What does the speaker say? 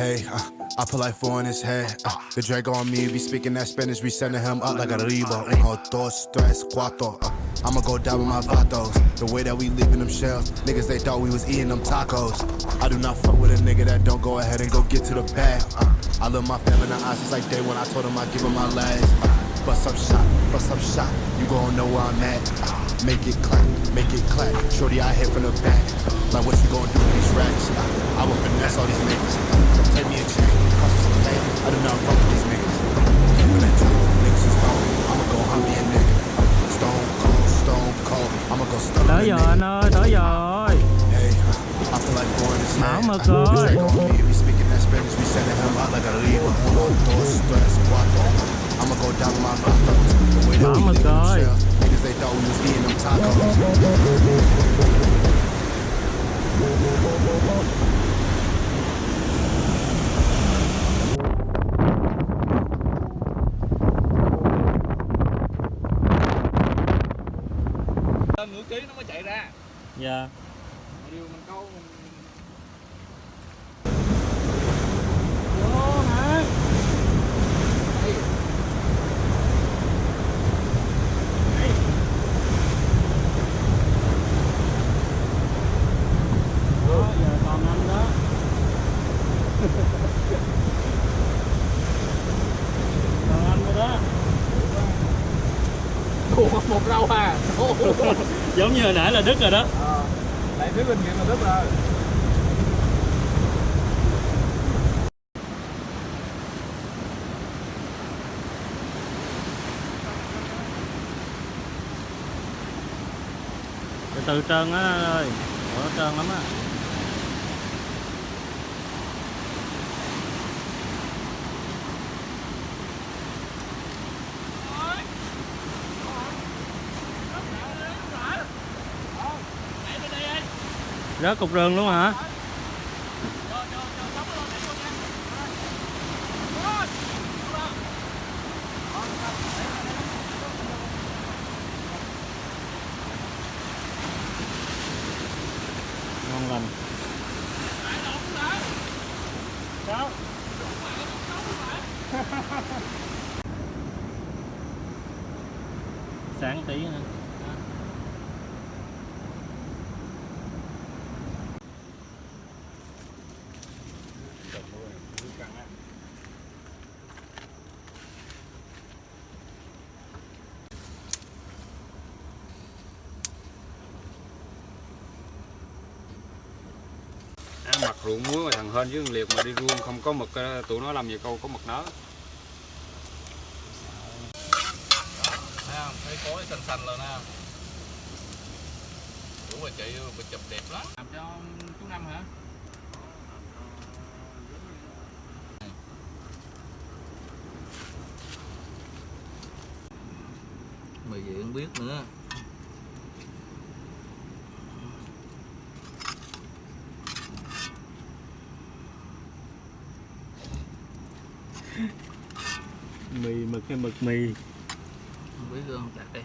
Hey, uh, I put like four in his head. Uh, the Draco on me, be speaking that Spanish, we sending him up like a Rebo. Uno, dos, tres, cuatro. Uh, I'ma go down with my vatos. The way that we leaving them shells, niggas they thought we was eating them tacos. I do not fuck with a nigga that don't go ahead and go get to the bag. Uh, I love my family in the eyes, it's like day when I told him I'd give him my last. Uh, bust up shot, bust up shot, you gon' know where I'm at. Make it clap, make it clap. Shorty I hit from the back. Like what you gon' do with these racks? I will finesse all these niggas. Take me a chain, cost some pain. I do not fuck with these niggas. Came from that niggas is gone. I'ma go hunt me a nigga. Stone cold, stone cold. I'ma go stun tới nigga. anh ơi tới rồi Hey, I feel like four in his Mão head. mực rồi. Draco me, we speaking that Spanish, we sending him out like a Libra. Uno, dos, tres, cuatro. I'ma go down my vatos. The way that we mực leaving them rồi. shells, niggas they thought we was eating them tacos. nửa ký nó mới chạy ra dạ mà điều mình câu mình vô hả đó giờ còn anh đó còn anh rồi đó Ủa, một rau à? Giống như hồi nãy là đứt rồi đó. Ờ, lại phía bên kia mà rất là từ từ trơn á ơi. Ủa, trơn lắm á rớt cục rừng luôn hả? Ngon lành. Sao sáng tí nữa À, mặt ruộng muối mà thằng hên với thằng liệt mà đi ruông không có mực tụi nó làm gì câu có mực nó Thấy không? Thấy xanh xanh lên ha Ủa bà chị bà chụp đẹp lắm. Làm cho chú Năm hả? Mày vậy không biết nữa. Mì mực hay mực mì? Không biết không đặt đây